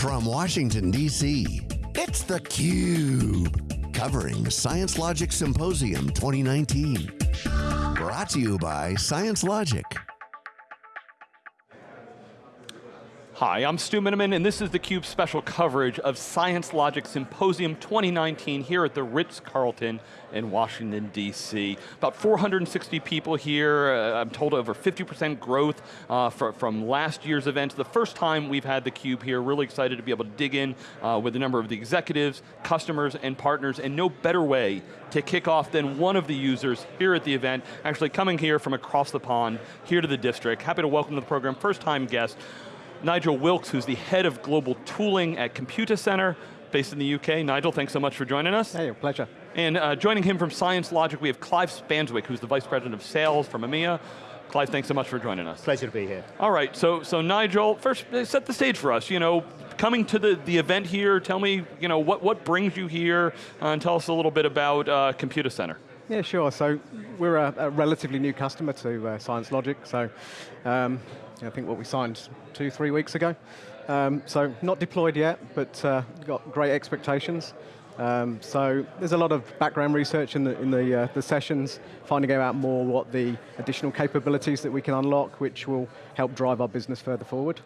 From Washington, D.C., it's theCUBE. Covering Science Logic Symposium 2019. Brought to you by Science Logic. Hi, I'm Stu Miniman, and this is theCUBE's special coverage of Science Logic Symposium 2019 here at the Ritz-Carlton in Washington, D.C. About 460 people here, uh, I'm told over 50% growth uh, for, from last year's event. The first time we've had theCUBE here, really excited to be able to dig in uh, with a number of the executives, customers, and partners, and no better way to kick off than one of the users here at the event, actually coming here from across the pond, here to the district. Happy to welcome to the program, first time guest, Nigel Wilkes, who's the head of global tooling at Computacenter, based in the UK. Nigel, thanks so much for joining us. Hey, pleasure. And uh, joining him from Science Logic, we have Clive Spanswick, who's the Vice President of Sales from EMEA. Clive, thanks so much for joining us. Pleasure to be here. All right, so, so Nigel, first uh, set the stage for us. You know, coming to the, the event here, tell me, you know, what, what brings you here, uh, and tell us a little bit about uh, Computacenter. Yeah, sure. So we're a, a relatively new customer to uh, Science Logic. So um, I think what we signed two, three weeks ago. Um, so not deployed yet, but uh, got great expectations. Um, so there's a lot of background research in the, in the, uh, the, sessions, finding out more what the additional capabilities that we can unlock, which will help drive our business further forward.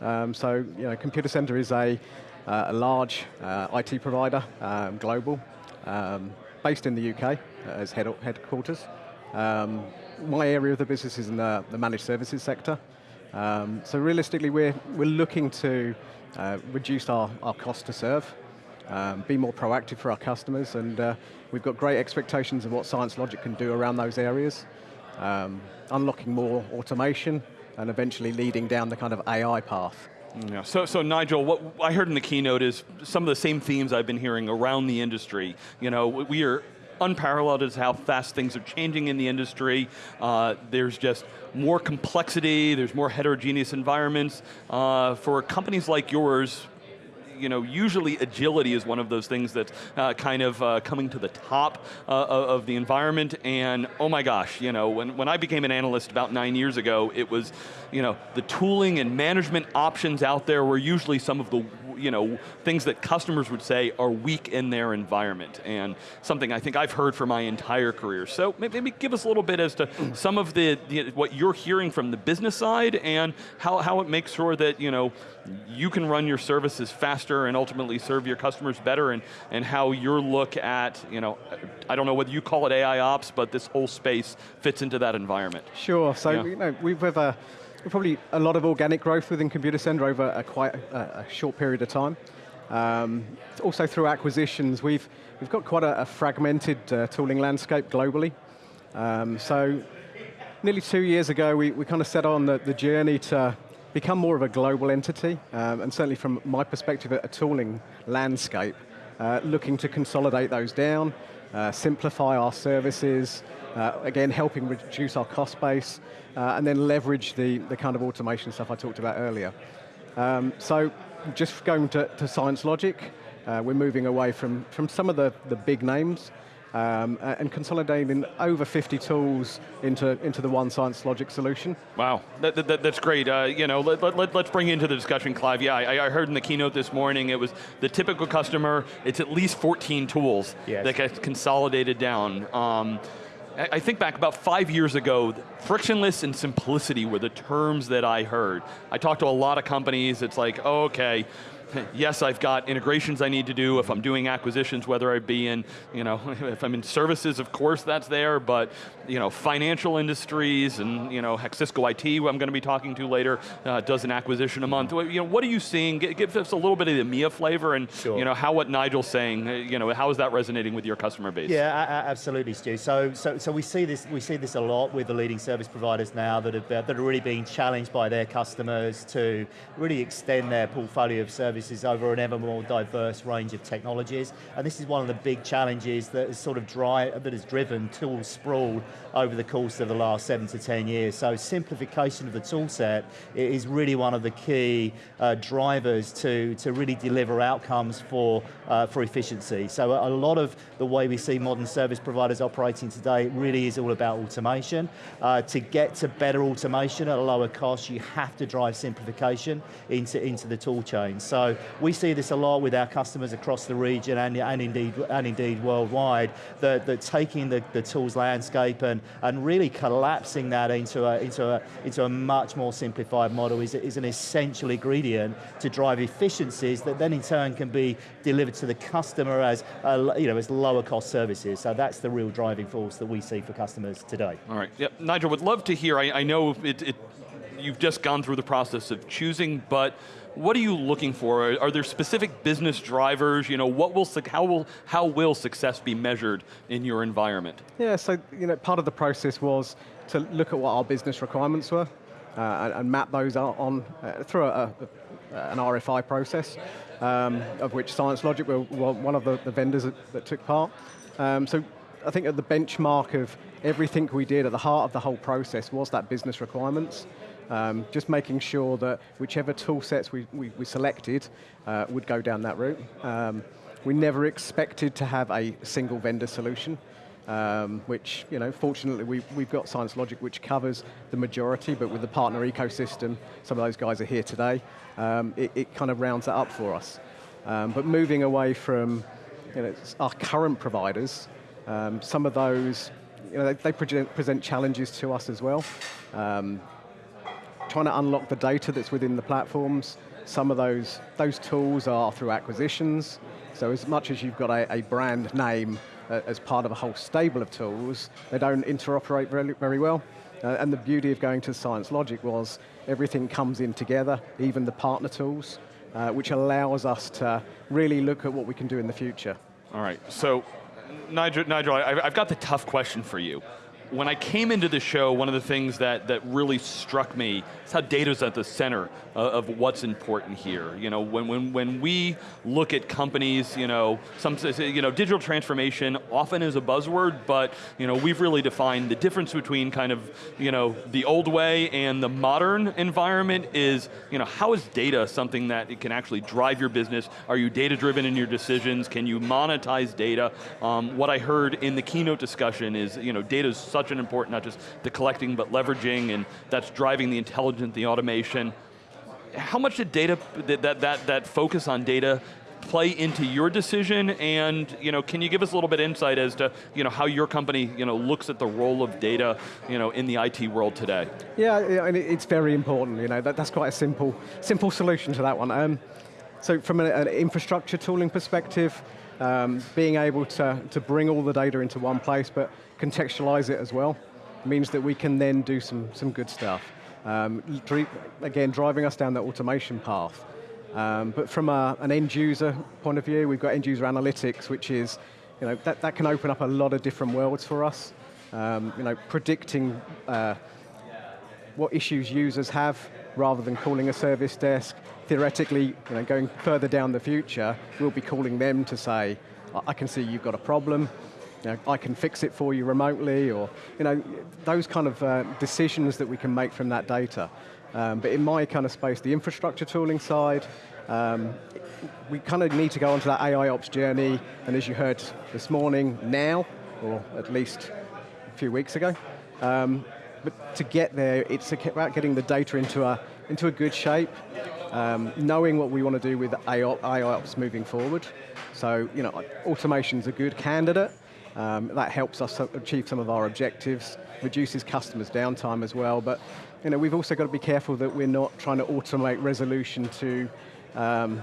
Um, so, you know, Computacenter is a, uh, a large uh, IT provider, um, global, um, based in the UK as head headquarters. Um, my area of the business is in the, the managed services sector. Um, so realistically, we're, we're looking to uh, reduce our, our cost to serve, um, be more proactive for our customers, and uh, we've got great expectations of what Science Logic can do around those areas, um, unlocking more automation, and eventually leading down the kind of AI path. Yeah. So, so Nigel, what I heard in the keynote is some of the same themes I've been hearing around the industry. You know, we are unparalleled as how fast things are changing in the industry. Uh, there's just more complexity, there's more heterogeneous environments. Uh, for companies like yours, you know, usually agility is one of those things that's uh, kind of uh, coming to the top uh, of the environment, and oh my gosh, you know, when, when I became an analyst about nine years ago, it was, you know, the tooling and management options out there were usually some of the you know, things that customers would say are weak in their environment, and something I think I've heard for my entire career. So maybe give us a little bit as to some of the, the what you're hearing from the business side and how, how it makes sure that you, know, you can run your services faster and ultimately serve your customers better and, and how your look at, you know, I don't know whether you call it AI ops, but this whole space fits into that environment. Sure, so yeah. you know, we've a probably a lot of organic growth within Computacenter over a quite a, a short period of time. Um, also through acquisitions, we've, we've got quite a, a fragmented uh, tooling landscape globally. Um, so nearly two years ago, we, we kind of set on the, the journey to become more of a global entity, um, and certainly from my perspective, a, a tooling landscape, uh, looking to consolidate those down, uh, simplify our services, uh, again, helping reduce our cost base, uh, and then leverage the, the kind of automation stuff I talked about earlier. Um, so just going to, to Science Logic, uh, we're moving away from, from some of the, the big names um, and consolidating over 50 tools into, into the one Science Logic solution. Wow, that, that, that's great. Uh, you know, let, let, let's bring you into the discussion, Clive. Yeah, I, I, heard in the keynote this morning, it was the typical customer, it's at least 14 tools yes. that get consolidated down. Um, I think back about five years ago, frictionless and simplicity were the terms that I heard. I talked to a lot of companies, it's like, oh, okay, yes, I've got integrations I need to do if I'm doing acquisitions, whether I be in, you know, if I'm in services, of course that's there, but, you know, financial industries and, you know, Cisco IT, who I'm going to be talking to later, uh, does an acquisition a month. You know, what are you seeing? Give us a little bit of the EMEA flavor and, sure. you know, how what Nigel's saying, uh, you know, how is that resonating with your customer base? Yeah, absolutely, Stu. So, so, so we see this, we see this a lot with the leading service providers now that have, that are really being challenged by their customers to really extend their portfolio of services services over an ever more diverse range of technologies. And this is one of the big challenges that is sort of dry, that has driven tool sprawl over the course of the last seven to 10 years. So simplification of the tool set is really one of the key uh, drivers to, to really deliver outcomes for, uh, for efficiency. So a, a lot of the way we see modern service providers operating today really is all about automation. Uh, to get to better automation at a lower cost, you have to drive simplification into, into the tool chain. So So we see this a lot with our customers across the region and, and indeed and indeed worldwide, that, that taking the, the tools landscape and, and really collapsing that into a, into a, into a much more simplified model is, is an essential ingredient to drive efficiencies that then in turn can be delivered to the customer as, uh, you know, as lower cost services. So that's the real driving force that we see for customers today. All right, yep. Nigel, would love to hear, I, I know it, it, you've just gone through the process of choosing, but what are you looking for? Are, are there specific business drivers? You know, what will, how will, how will success be measured in your environment? Yeah, so you know, part of the process was to look at what our business requirements were uh, and, and, map those out on uh, through a, a, an RFI process, um, of which Science Logic were, one of the, the vendors that, that, took part. Um, so I think at the benchmark of everything we did at the heart of the whole process was that business requirements. Um, just making sure that whichever tool sets we, we, we selected uh, would go down that route. Um, we never expected to have a single vendor solution, um, which, you know, fortunately we, we've got Science Logic which covers the majority, but with the partner ecosystem, some of those guys are here today, um, it, it, kind of rounds that up for us. Um, but moving away from you know, our current providers, um, some of those, you know, they, they present, present, challenges to us as well. Um, trying to unlock the data that's within the platforms. Some of those, those tools are through acquisitions. So as much as you've got a, a brand name uh, as part of a whole stable of tools, they don't interoperate very, very well. Uh, and the beauty of going to Science Logic was everything comes in together, even the partner tools, uh, which allows us to really look at what we can do in the future. All right, so Nigel, Nigel I've got the tough question for you when I came into the show, one of the things that, that really struck me is how data's at the center of, of what's important here. You know, when, when, when we look at companies, you know, some, you know, digital transformation often is a buzzword, but you know, we've really defined the difference between kind of, you know, the old way and the modern environment is, you know, how is data something that it can actually drive your business? Are you data driven in your decisions? Can you monetize data? Um, what I heard in the keynote discussion is, you know, data is such an important, not just the collecting, but leveraging, and that's driving the intelligence, the automation. How much did data, that, that, that focus on data play into your decision and you know, can you give us a little bit insight as to you know, how your company you know, looks at the role of data you know, in the IT world today? Yeah, and it's very important. You know, that, that's quite a simple, simple solution to that one. Um, so from an, an, infrastructure tooling perspective, um, being able to, to bring all the data into one place, but contextualize it as well, means that we can then do some, some good stuff. Um, again, driving us down the automation path. Um, but from a, an end user point of view, we've got end user analytics, which is, you know, that, that can open up a lot of different worlds for us. Um, you know, predicting uh, what issues users have rather than calling a service desk. Theoretically, you know, going further down the future, we'll be calling them to say, I can see you've got a problem, you know, I can fix it for you remotely, or you know, those kind of uh, decisions that we can make from that data. Um, but in my kind of space, the infrastructure tooling side, um, we kind of need to go onto that AI ops journey, and as you heard this morning, now, or at least a few weeks ago. Um, but to get there, it's about getting the data into a, into a good shape, um, knowing what we want to do with AI ops moving forward. So, you know, automation's a good candidate, um, that helps us achieve some of our objectives, reduces customers' downtime as well, but you know, we've also got to be careful that we're not trying to automate resolution to um,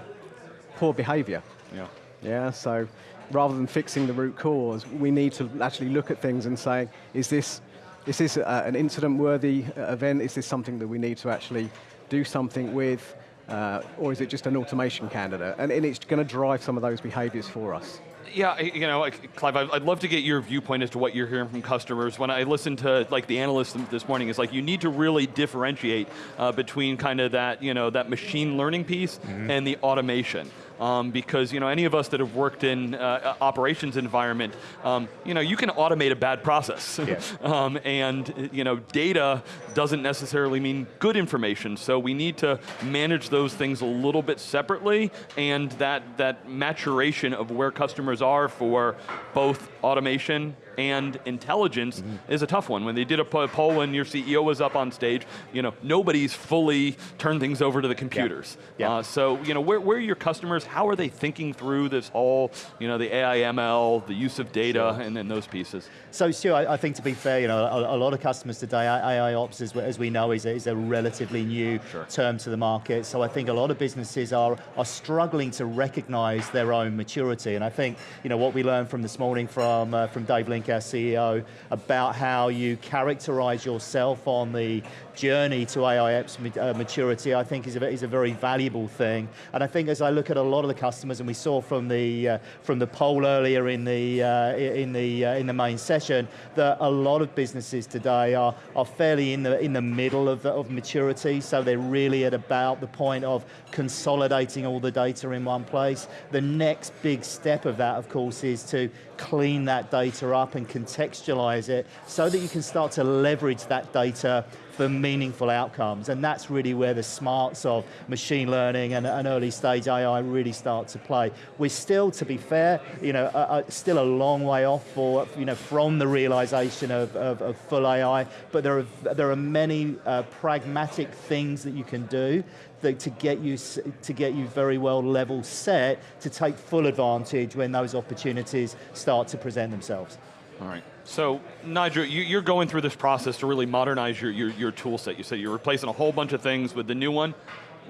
poor behavior. Yeah. Yeah, so rather than fixing the root cause, we need to actually look at things and say, is this, is this uh, an incident-worthy uh, event? Is this something that we need to actually do something with? Uh, or is it just an automation candidate? And, and it's going to drive some of those behaviors for us. Yeah, you know, Clive, I'd love to get your viewpoint as to what you're hearing from customers. When I listened to like the analysts this morning, it's like you need to really differentiate uh, between kind of that, you know, that machine learning piece mm -hmm. and the automation um, because you know any of us that have worked in uh, operations environment, um, you know you can automate a bad process, yeah. um, and you know data doesn't necessarily mean good information. So we need to manage those things a little bit separately, and that that maturation of where customers are for both automation and intelligence Mm-hmm. is a tough one. When they did a poll when your CEO was up on stage, you know, nobody's fully turned things over to the computers. Yeah. Uh, so, you know, where, where are your customers? How are they thinking through this whole, you know, the AI ML, the use of data, and then those pieces? So Stu, I, I think to be fair, you know, a, a lot of customers today, AI ops, as, we- as we know, is a, is a relatively new Sure. term to the market. So I think a lot of businesses are, are struggling to recognize their own maturity. And I think, you know, what we learned from this morning from, uh, from Dave Our CEO, about how you characterize yourself on the journey to AI ma- uh, maturity, I think is a, is a very valuable thing. And I think as I look at a lot of the customers, and we saw from the, uh, from the poll earlier in the, uh, in, the, uh, in the main session, that a lot of businesses today are, are fairly in the, in the middle of, the, of maturity, so they're really at about the point of consolidating all the data in one place. The next big step of that, of course, is to clean that data up and contextualize it so that you can start to leverage that data for meaningful outcomes. And that's really where the smarts of machine learning and, and early stage AI really start to play. We're still, to be fair, you know, uh, still a long way off for, you know, from the realization of, of, of full AI, but there are, there are many uh, pragmatic things that you can do to get you to get you very well level set to take full advantage when those opportunities start to present themselves. All right. So, Nigel, you, you're going through this process to really modernize your, your, your tool set. You said you're replacing a whole bunch of things with the new one.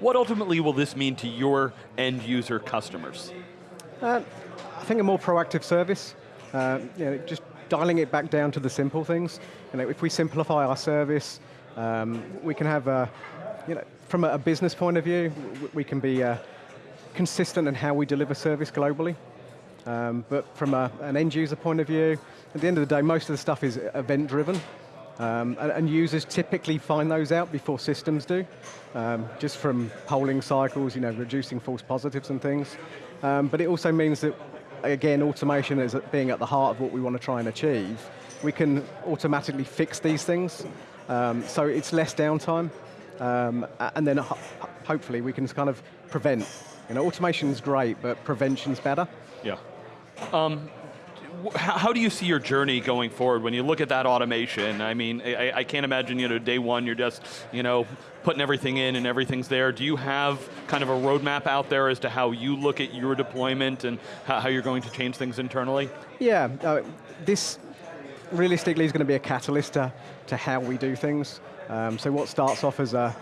What ultimately will this mean to your end user customers? Uh, I think a more proactive service, uh, you know, just dialing it back down to the simple things. You know, if we simplify our service, um, we can have, a, you know, from a, a business point of view, we can be uh, consistent in how we deliver service globally. Um, but from a, an end user point of view, at the end of the day, most of the stuff is event driven. Um, and, and users typically find those out before systems do, um, just from polling cycles, you know, reducing false positives and things. Um, but it also means that, again, automation is being at the heart of what we want to try and achieve. We can automatically fix these things, um, so it's less downtime, um, and then ho- hopefully we can kind of prevent. You know, automation is great, but prevention's better. Yeah. Um, how, do you see your journey going forward when you look at that automation? I mean, I, I can't imagine, you know, day one you're just, you know, putting everything in and everything's there. Do you have kind of a roadmap out there as to how you look at your deployment and how, how you're going to change things internally? Yeah, uh, this realistically is going to be a catalyst to, to how we do things. Um, so what starts off as a,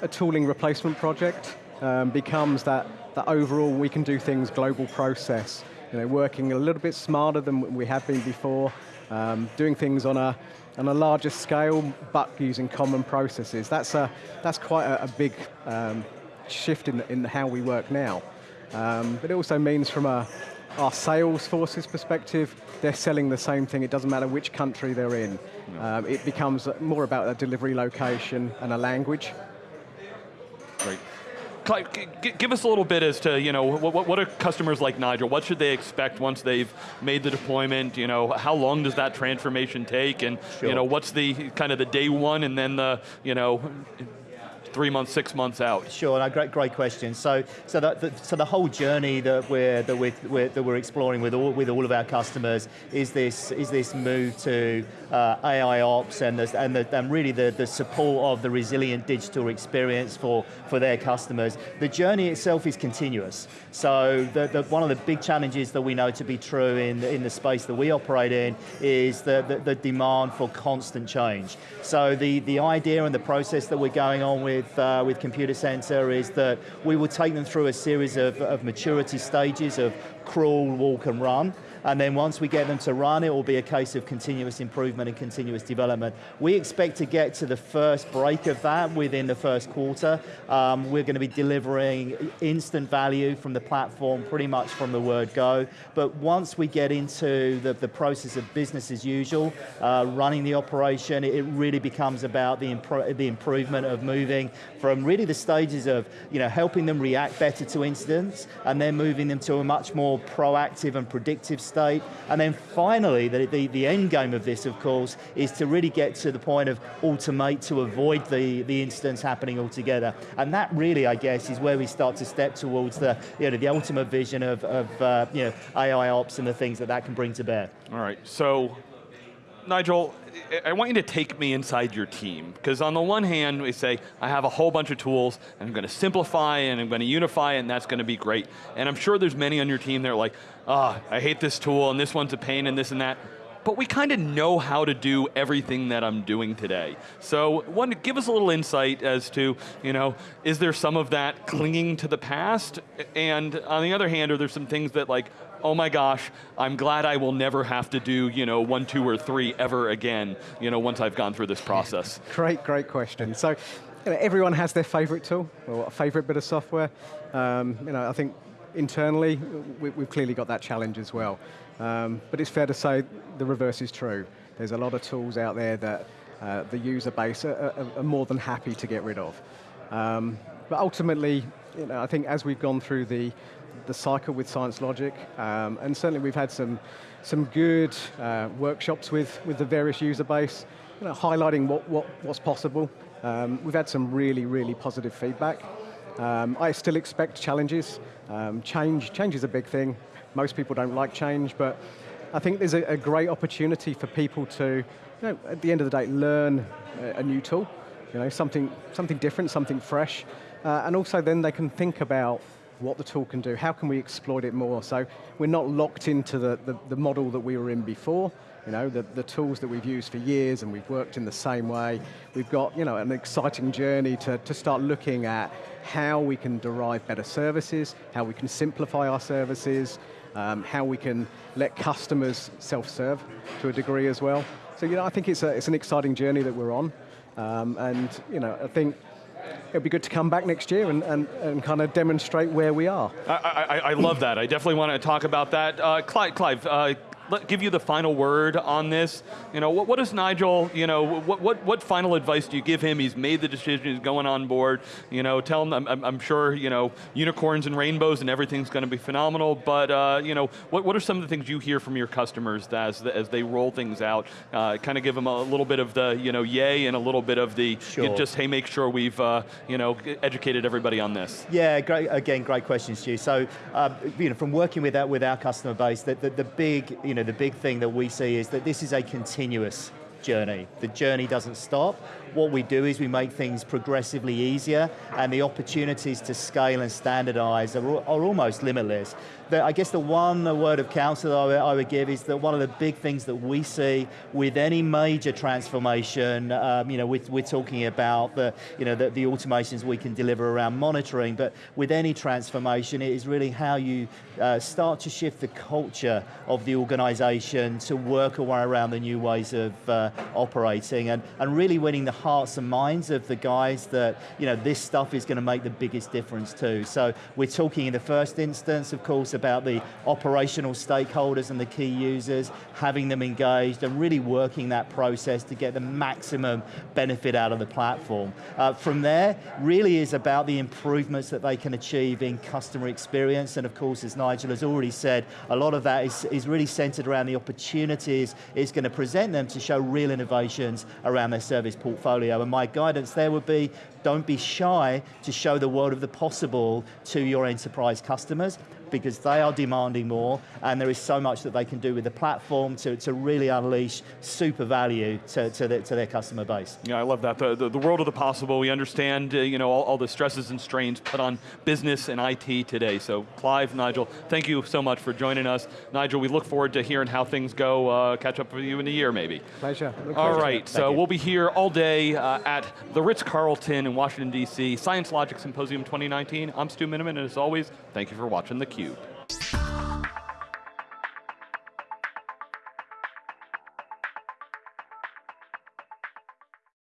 a tooling replacement project um, becomes that, that overall we can do things global process. You know, working a little bit smarter than we have been before, um, doing things on a, on a larger scale, but using common processes. That's, a, that's quite a, a big um, shift in, in how we work now. Um, but it also means from a, our sales forces perspective, they're selling the same thing. It doesn't matter which country they're in. Um, it becomes more about a delivery location and a language. Great. Clive, g- g- give us a little bit as to, you know, what, what, what are customers like Nigel, what should they expect once they've made the deployment, you know, how long does that transformation take, and, you know, what's the, kind of the day one and then the, you know, three months, six months out? Sure, no, great, great question. So, so the, the, so the whole journey that we're that we're, that we're exploring with all with all of our customers is this is this move to uh, AI ops and the, and the, and really the, the support of the resilient digital experience for for their customers. The journey itself is continuous. So, the, the, one of the big challenges that we know to be true in the, in the space that we operate in is the, the, the demand for constant change. So, the the idea and the process that we're going on with uh, with Computacenter is that we will take them through a series of, of maturity stages of crawl, walk, and run. And then once we get them to run, it will be a case of continuous improvement and continuous development. We expect to get to the first break of that within the first quarter. Um, we're going to be delivering instant value from the platform pretty much from the word go. But once we get into the, the process of business as usual, uh, running the operation, it really becomes about the, impro- the improvement of moving from really the stages of you know, helping them react better to incidents and then moving them to a much more proactive and predictive state. And then finally, the, the, the end game of this, of course, is to really get to the point of automate to avoid the, the incidents happening altogether. And that really, I guess, is where we start to step towards the, you know, the ultimate vision of, of uh, you know, AI ops and the things that that can bring to bear. All right, so Nigel, I want you to take me inside your team, because on the one hand, we say, I have a whole bunch of tools, and I'm going to simplify, and I'm going to unify, and that's going to be great. And I'm sure there's many on your team that are like, ah, oh, I hate this tool, and this one's a pain, and this and that. But we kind of know how to do everything that I'm doing today. So, one, give us a little insight as to, you know, is there some of that clinging to the past? And on the other hand, are there some things that like, oh my gosh, I'm glad I will never have to do you know, one, two, or three ever again, you know, once I've gone through this process? Great, great question. So, you know, everyone has their favorite tool, or favorite bit of software. Um, you know, I think internally, we, have clearly got that challenge as well. Um, but it's fair to say the reverse is true. There's a lot of tools out there that uh, the user base are, are, are, more than happy to get rid of. Um, but ultimately, you know, I think as we've gone through the the cycle with Science Logic, um, and certainly we've had some, some good uh, workshops with, with the various user base, you know, highlighting what, what, what's possible. Um, we've had some really, really positive feedback. Um, I still expect challenges. Um, change, change is a big thing. Most people don't like change, but I think there's a, a great opportunity for people to, you know, at the end of the day, learn a, a new tool, you know, something, something different, something fresh, uh, and also then they can think about what the tool can do, how can we exploit it more? So we're not locked into the, the, the model that we were in before, you know, the, the tools that we've used for years and we've worked in the same way. We've got you know, an exciting journey to, to start looking at how we can derive better services, how we can simplify our services, um, how we can let customers self-serve to a degree as well. So you know, I think it's, a, it's an exciting journey that we're on. Um, and you know, I think it'll be good to come back next year and, and, and kind of demonstrate where we are. I, I, I love that. I definitely want to talk about that. Uh, Clive, Clive uh, let, give you the final word on this. You know, what, what does Nigel, you know, what, what, what final advice do you give him? He's made the decision, he's going on board. You know, tell him, I'm, I'm sure, you know, unicorns and rainbows and everything's going to be phenomenal, but, uh, you know, what, what are some of the things you hear from your customers as, as they roll things out? Uh, kind of give them a little bit of the, you know, yay and a little bit of the, sure. you know, just, hey, make sure we've, uh, you know, educated everybody on this. Yeah, great, again, great question, Stu. So, uh, you know, from working with, that, with our customer base, the, the, the big, you know, the big thing that we see is that this is a continuous journey. The journey doesn't stop. What we do is we make things progressively easier and the opportunities to scale and standardize are, are almost limitless. The, I guess the one word of counsel I would, I would, give is that one of the big things that we see with any major transformation, um, you know, we're, we're, talking about the, you know, the, the automations we can deliver around monitoring, but with any transformation, it is really how you uh, start to shift the culture of the organization to work around the new ways of uh, operating and, and really winning the hearts and minds of the guys that, you know, this stuff is going to make the biggest difference too. So we're talking in the first instance, of course, about the operational stakeholders and the key users, having them engaged and really working that process to get the maximum benefit out of the platform. Uh, from there, really is about the improvements that they can achieve in customer experience, and of course, as Nigel has already said, a lot of that is, is really centered around the opportunities it's going to present them to show real innovations around their service portfolio. And my guidance there would be, don't be shy to show the world of the possible to your enterprise customers because they are demanding more and there is so much that they can do with the platform to, to really unleash super value to, to, the, to their customer base. Yeah, I love that. The, the, the world of the possible, we understand uh, you know, all, all, the stresses and strains put on business and IT today. So Clive, Nigel, thank you so much for joining us. Nigel, we look forward to hearing how things go, uh, catch up with you in a year maybe. Pleasure. all right, so we'll be here all day uh, at the Ritz-Carlton in Washington, D.C., Science Logic Symposium 2019. I'm Stu Miniman, and as always, thank you for watching theCUBE. Cube.